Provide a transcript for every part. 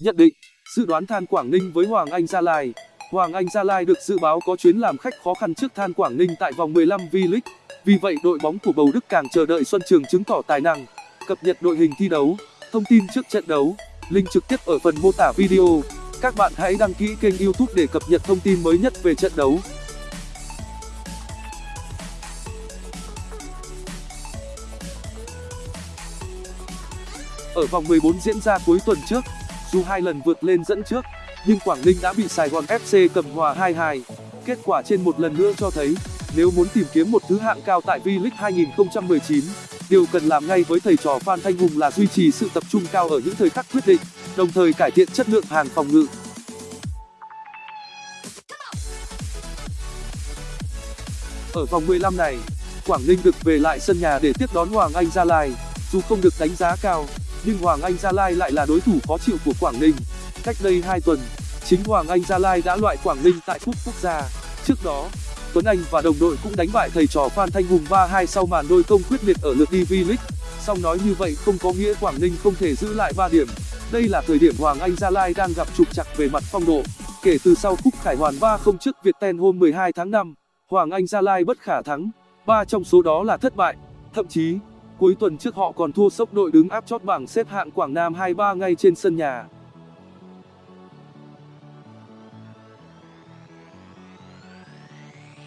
Nhận định, dự đoán Than Quảng Ninh với Hoàng Anh Gia Lai Hoàng Anh Gia Lai được dự báo có chuyến làm khách khó khăn trước Than Quảng Ninh tại vòng 15 V-League. Vì vậy đội bóng của Bầu Đức càng chờ đợi Xuân Trường chứng tỏ tài năng. Cập nhật đội hình thi đấu, thông tin trước trận đấu, link trực tiếp ở phần mô tả video. Các bạn hãy đăng ký kênh YouTube để cập nhật thông tin mới nhất về trận đấu. Ở vòng 14 diễn ra cuối tuần trước, dù hai lần vượt lên dẫn trước, nhưng Quảng Ninh đã bị Sài Gòn FC cầm hòa 2-2. Kết quả trên một lần nữa cho thấy, nếu muốn tìm kiếm một thứ hạng cao tại V-League 2019, điều cần làm ngay với thầy trò Phan Thanh Hùng là duy trì sự tập trung cao ở những thời khắc quyết định, đồng thời cải thiện chất lượng hàng phòng ngự. Ở vòng 15 này, Quảng Ninh được về lại sân nhà để tiếp đón Hoàng Anh Gia Lai. Dù không được đánh giá cao, nhưng Hoàng Anh Gia Lai lại là đối thủ khó chịu của Quảng Ninh. Cách đây 2 tuần, chính Hoàng Anh Gia Lai đã loại Quảng Ninh tại Cúp Quốc gia. Trước đó, Tuấn Anh và đồng đội cũng đánh bại thầy trò Phan Thanh Hùng 3-2 sau màn đôi công quyết liệt ở lượt đi V-League. Song nói như vậy không có nghĩa Quảng Ninh không thể giữ lại 3 điểm. Đây là thời điểm Hoàng Anh Gia Lai đang gặp trục trặc về mặt phong độ. Kể từ sau cúp Khải Hoàn 3-0 trước Viettel hôm 12 tháng 5, Hoàng Anh Gia Lai bất khả thắng, ba trong số đó là thất bại. Thậm chí, cuối tuần trước họ còn thua sốc đội đứng áp chót bảng xếp hạng Quảng Nam 2-3 ngay trên sân nhà.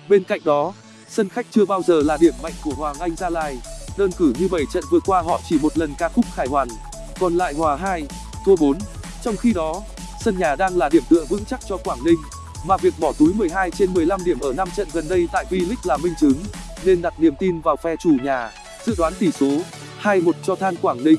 Bên cạnh đó, sân khách chưa bao giờ là điểm mạnh của Hoàng Anh Gia Lai. Đơn cử như 7 trận vừa qua họ chỉ một lần ca khúc Khải Hoàn, còn lại hòa 2, thua 4. Trong khi đó, sân nhà đang là điểm tựa vững chắc cho Quảng Ninh, mà việc bỏ túi 12 trên 15 điểm ở 5 trận gần đây tại V-League là minh chứng, nên đặt niềm tin vào phe chủ nhà. Dự đoán tỷ số 2-1 cho Than Quảng Ninh.